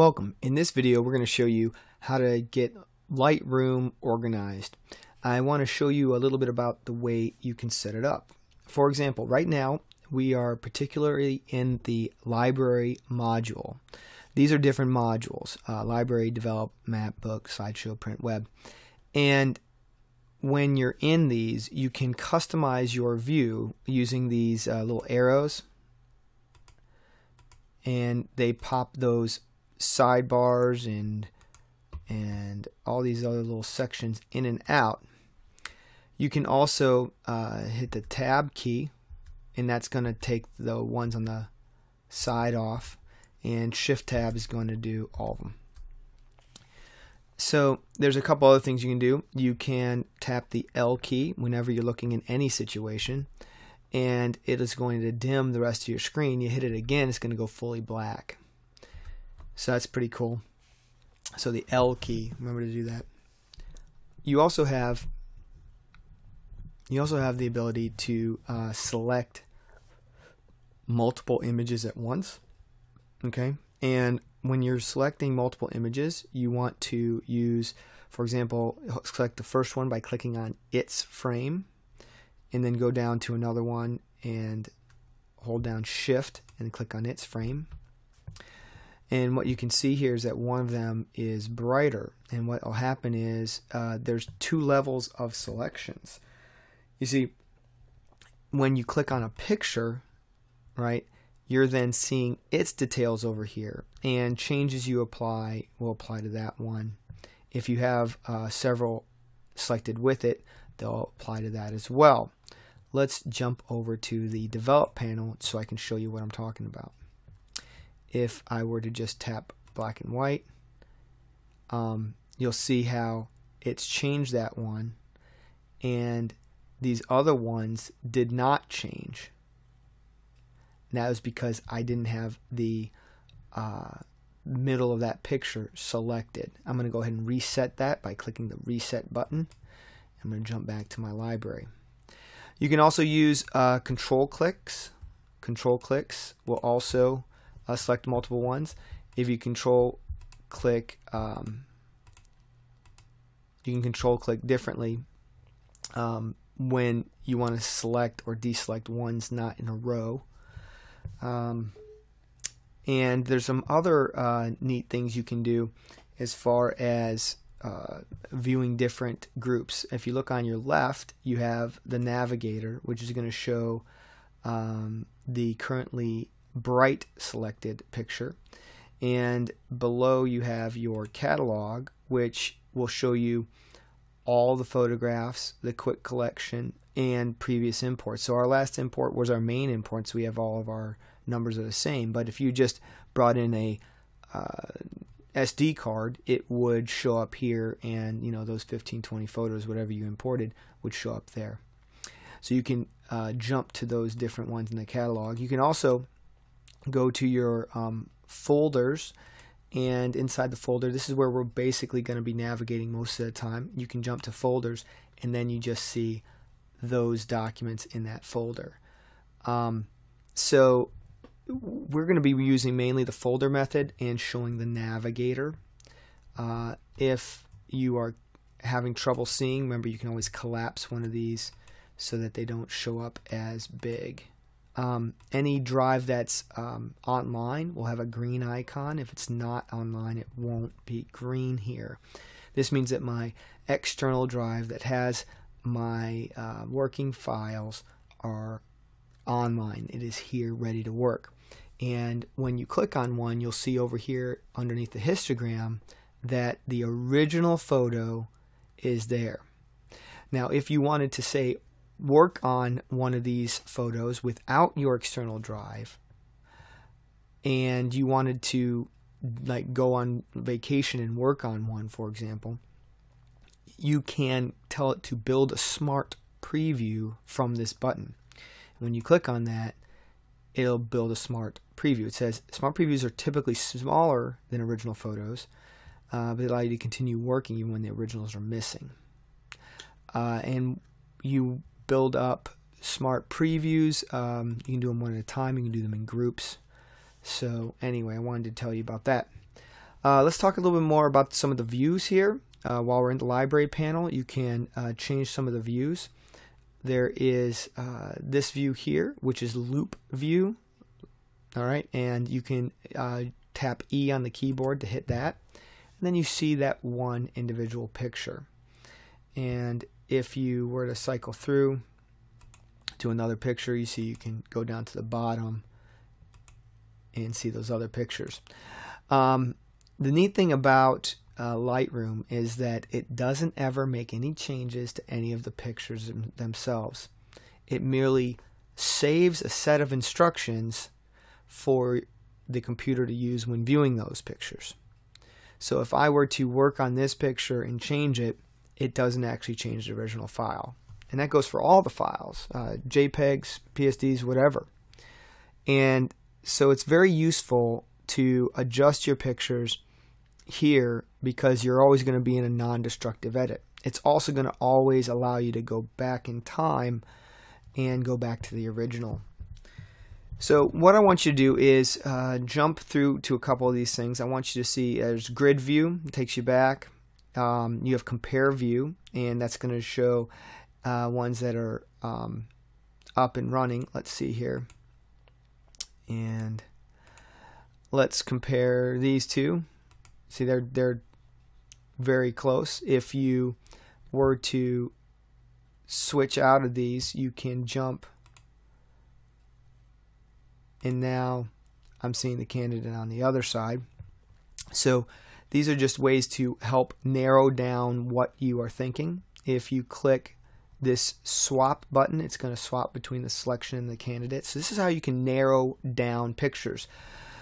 Welcome. In this video we're going to show you how to get Lightroom organized. I want to show you a little bit about the way you can set it up. For example, right now we are particularly in the library module. These are different modules, uh, library, develop, map, book, slideshow, print, web. And when you're in these, you can customize your view using these uh, little arrows and they pop those sidebars and and all these other little sections in and out. You can also uh, hit the tab key and that's going to take the ones on the side off and shift tab is going to do all of them. So there's a couple other things you can do. You can tap the L key whenever you're looking in any situation and it is going to dim the rest of your screen. You hit it again, it's going to go fully black. So that's pretty cool. So the L key, remember to do that. You also have you also have the ability to uh, select multiple images at once. Okay, and when you're selecting multiple images, you want to use, for example, select the first one by clicking on its frame, and then go down to another one and hold down Shift and click on its frame. And what you can see here is that one of them is brighter. And what will happen is uh, there's two levels of selections. You see, when you click on a picture, right, you're then seeing its details over here. And changes you apply will apply to that one. If you have uh, several selected with it, they'll apply to that as well. Let's jump over to the develop panel so I can show you what I'm talking about if I were to just tap black and white, um, you'll see how it's changed that one and these other ones did not change. And that was because I didn't have the uh, middle of that picture selected. I'm going to go ahead and reset that by clicking the reset button. I'm going to jump back to my library. You can also use uh, control clicks. Control clicks will also uh, select multiple ones. If you control click, um, you can control click differently um, when you want to select or deselect ones not in a row. Um, and there's some other uh, neat things you can do as far as uh, viewing different groups. If you look on your left, you have the navigator, which is going to show um, the currently bright selected picture. And below you have your catalog, which will show you all the photographs, the quick collection, and previous imports. So our last import was our main import, so we have all of our numbers are the same. But if you just brought in a uh, SD card, it would show up here, and you know those 15, 20 photos, whatever you imported, would show up there. So you can uh, jump to those different ones in the catalog. You can also go to your um, folders and inside the folder this is where we're basically going to be navigating most of the time. You can jump to folders and then you just see those documents in that folder. Um, so we're going to be using mainly the folder method and showing the navigator. Uh, if you are having trouble seeing remember you can always collapse one of these so that they don't show up as big um, any drive that's um, online will have a green icon. If it's not online, it won't be green here. This means that my external drive that has my uh, working files are online. It is here ready to work. And when you click on one, you'll see over here underneath the histogram that the original photo is there. Now, if you wanted to say work on one of these photos without your external drive and you wanted to like go on vacation and work on one for example you can tell it to build a smart preview from this button. When you click on that it'll build a smart preview. It says smart previews are typically smaller than original photos uh, but allow you to continue working even when the originals are missing. Uh, and you build up smart previews. Um, you can do them one at a time. You can do them in groups. So anyway, I wanted to tell you about that. Uh, let's talk a little bit more about some of the views here. Uh, while we're in the library panel, you can uh, change some of the views. There is uh, this view here, which is loupe view. All right, and you can uh, tap E on the keyboard to hit that. And then you see that one individual picture. And if you were to cycle through to another picture, you see you can go down to the bottom and see those other pictures. Um, the neat thing about uh, Lightroom is that it doesn't ever make any changes to any of the pictures themselves. It merely saves a set of instructions for the computer to use when viewing those pictures. So if I were to work on this picture and change it, it doesn't actually change the original file. And that goes for all the files, uh, JPEGs, PSDs, whatever. And so it's very useful to adjust your pictures here because you're always going to be in a non-destructive edit. It's also going to always allow you to go back in time and go back to the original. So what I want you to do is uh, jump through to a couple of these things. I want you to see there's grid view, it takes you back. Um, you have compare view, and that's going to show uh, ones that are um, up and running. Let's see here. And let's compare these two. See, they're they're very close. If you were to switch out of these, you can jump. And now I'm seeing the candidate on the other side. So these are just ways to help narrow down what you are thinking. If you click this swap button, it's going to swap between the selection and the candidate. So this is how you can narrow down pictures.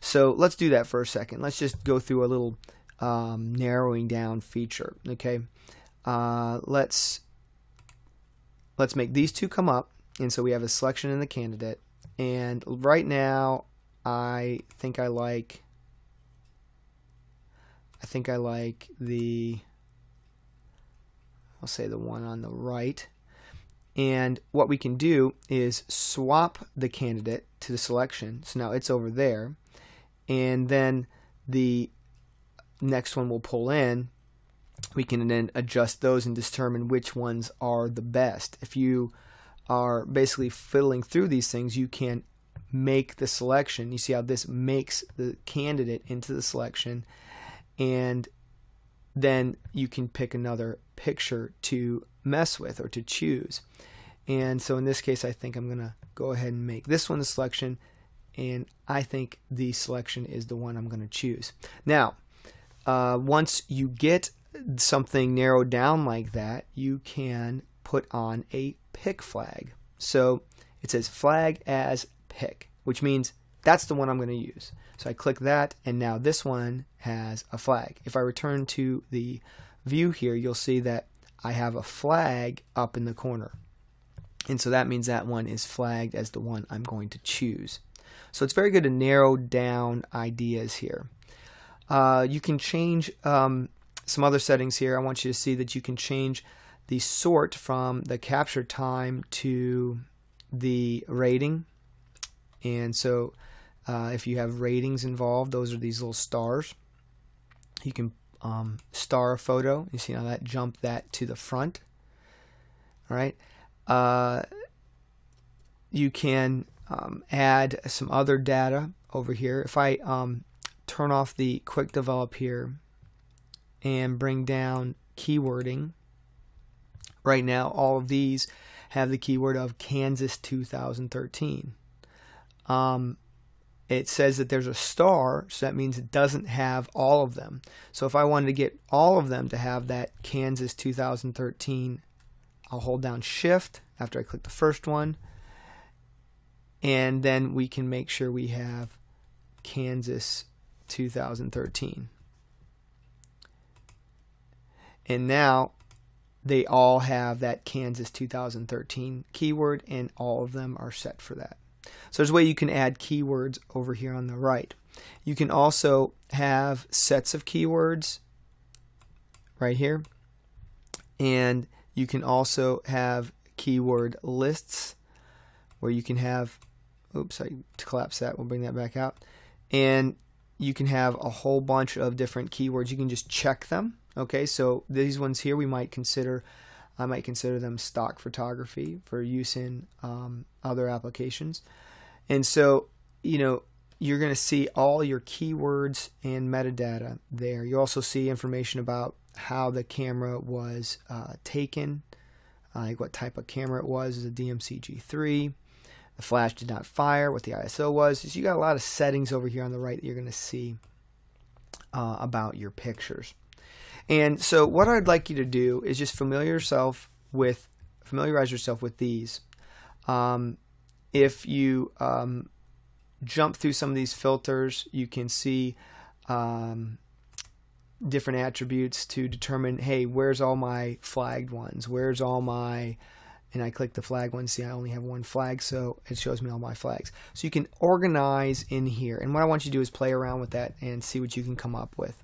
So let's do that for a second. Let's just go through a little um, narrowing down feature. Okay, uh, let's let's make these two come up, and so we have a selection in the candidate. And right now, I think I like think I like the I'll say the one on the right. And what we can do is swap the candidate to the selection. So now it's over there and then the next one will pull in we can then adjust those and determine which ones are the best if you are basically fiddling through these things you can make the selection you see how this makes the candidate into the selection and then you can pick another picture to mess with or to choose and so in this case I think I'm gonna go ahead and make this one the selection and I think the selection is the one I'm going to choose. Now, uh, once you get something narrowed down like that, you can put on a pick flag. So it says flag as pick, which means that's the one I'm going to use. So I click that, and now this one has a flag. If I return to the view here, you'll see that I have a flag up in the corner. And so that means that one is flagged as the one I'm going to choose. So it's very good to narrow down ideas here. Uh, you can change um, some other settings here. I want you to see that you can change the sort from the capture time to the rating. And so uh, if you have ratings involved, those are these little stars. You can um, star a photo. You see how that jumped that to the front. All right. Uh, you can um, add some other data over here. If I um, turn off the quick develop here and bring down keywording, right now all of these have the keyword of Kansas 2013. Um, it says that there's a star, so that means it doesn't have all of them. So if I wanted to get all of them to have that Kansas 2013, I'll hold down Shift after I click the first one and then we can make sure we have Kansas 2013. And now they all have that Kansas 2013 keyword and all of them are set for that. So there's a way you can add keywords over here on the right. You can also have sets of keywords right here. And you can also have keyword lists where you can have oops, I collapsed that. We'll bring that back out. And you can have a whole bunch of different keywords. You can just check them. Okay, so these ones here we might consider, I might consider them stock photography for use in um, other applications. And so, you know, you're going to see all your keywords and metadata there. You also see information about how the camera was uh, taken, uh, like what type of camera it was, is a DMC G3. The flash did not fire, what the ISO was. So you got a lot of settings over here on the right that you're going to see uh, about your pictures. And so what I'd like you to do is just familiar yourself with familiarize yourself with these. Um, if you um, jump through some of these filters, you can see um, different attributes to determine, hey, where's all my flagged ones? Where's all my, and I click the flag one, see I only have one flag, so it shows me all my flags. So you can organize in here. And what I want you to do is play around with that and see what you can come up with.